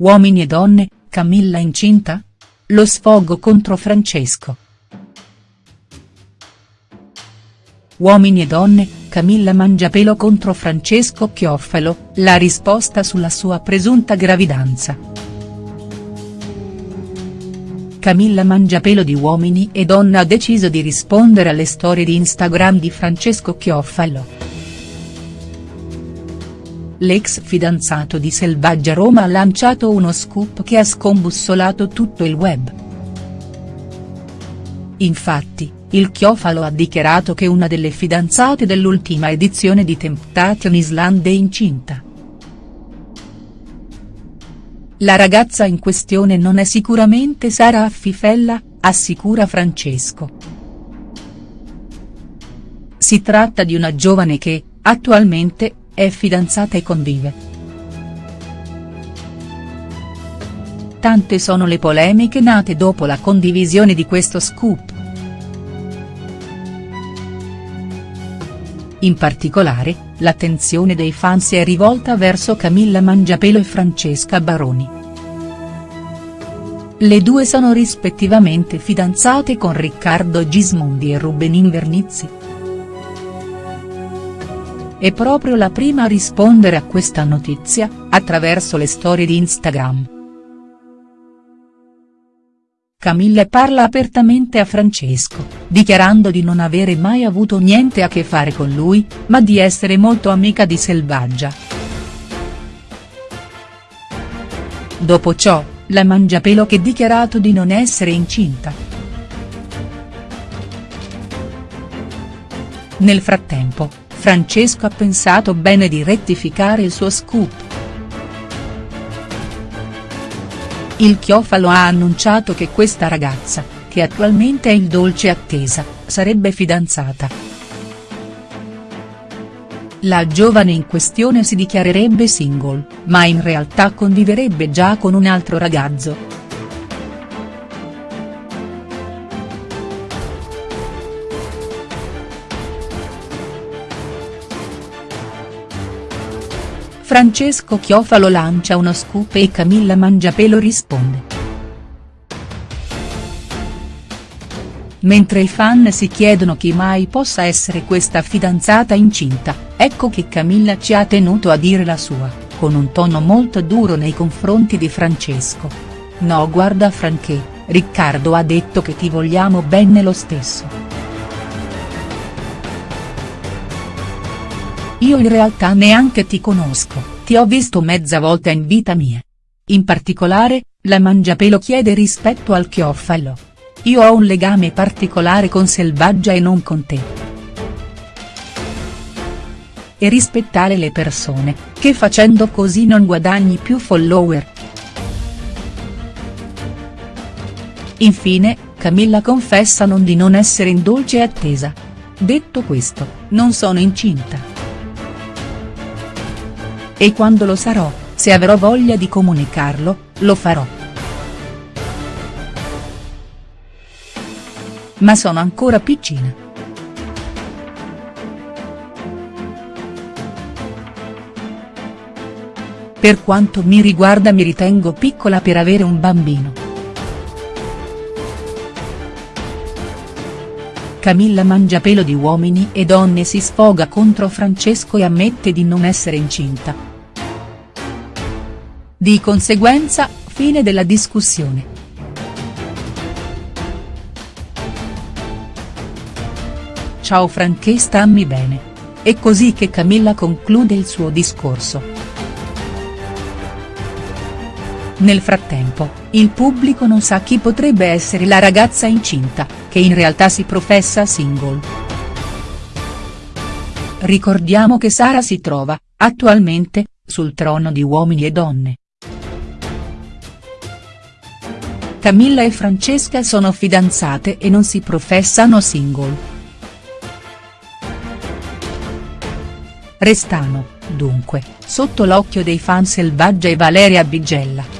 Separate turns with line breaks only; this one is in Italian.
Uomini e donne, Camilla incinta? Lo sfogo contro Francesco. Uomini e donne, Camilla Mangiapelo contro Francesco Chioffalo, la risposta sulla sua presunta gravidanza. Camilla Mangiapelo di Uomini e Donne ha deciso di rispondere alle storie di Instagram di Francesco Chioffalo. L'ex fidanzato di Selvaggia Roma ha lanciato uno scoop che ha scombussolato tutto il web. Infatti, il Chiofalo ha dichiarato che una delle fidanzate dell'ultima edizione di Temptation Island è incinta. La ragazza in questione non è sicuramente Sara Affifella, assicura Francesco. Si tratta di una giovane che, attualmente, è fidanzata e convive. Tante sono le polemiche nate dopo la condivisione di questo scoop. In particolare, l'attenzione dei fan si è rivolta verso Camilla Mangiapelo e Francesca Baroni. Le due sono rispettivamente fidanzate con Riccardo Gismondi e Ruben Invernizzi. È proprio la prima a rispondere a questa notizia, attraverso le storie di Instagram. Camilla parla apertamente a Francesco, dichiarando di non avere mai avuto niente a che fare con lui, ma di essere molto amica di Selvaggia. Dopo ciò, la Mangiapelo che dichiarato di non essere incinta. Nel frattempo, Francesco ha pensato bene di rettificare il suo scoop. Il Chiofalo ha annunciato che questa ragazza, che attualmente è il dolce attesa, sarebbe fidanzata. La giovane in questione si dichiarerebbe single, ma in realtà conviverebbe già con un altro ragazzo. Francesco Chiofalo lancia uno scoop e Camilla Mangiapelo risponde. Mentre i fan si chiedono chi mai possa essere questa fidanzata incinta, ecco che Camilla ci ha tenuto a dire la sua, con un tono molto duro nei confronti di Francesco. No guarda Franché, Riccardo ha detto che ti vogliamo bene lo stesso. Io in realtà neanche ti conosco, ti ho visto mezza volta in vita mia. In particolare, la Mangiapelo chiede rispetto al Chiofalo. Io ho un legame particolare con Selvaggia e non con te. E rispettare le persone, che facendo così non guadagni più follower. Infine, Camilla confessa non di non essere in dolce attesa. Detto questo, non sono incinta e quando lo sarò, se avrò voglia di comunicarlo, lo farò. Ma sono ancora piccina. Per quanto mi riguarda mi ritengo piccola per avere un bambino. Camilla Mangiapelo di Uomini e Donne si sfoga contro Francesco e ammette di non essere incinta. Di conseguenza, fine della discussione. Ciao Franché stammi bene. È così che Camilla conclude il suo discorso. Nel frattempo, il pubblico non sa chi potrebbe essere la ragazza incinta, che in realtà si professa single. Ricordiamo che Sara si trova, attualmente, sul trono di Uomini e Donne. Camilla e Francesca sono fidanzate e non si professano single. Restano, dunque, sotto l'occhio dei fan Selvaggia e Valeria Bigella.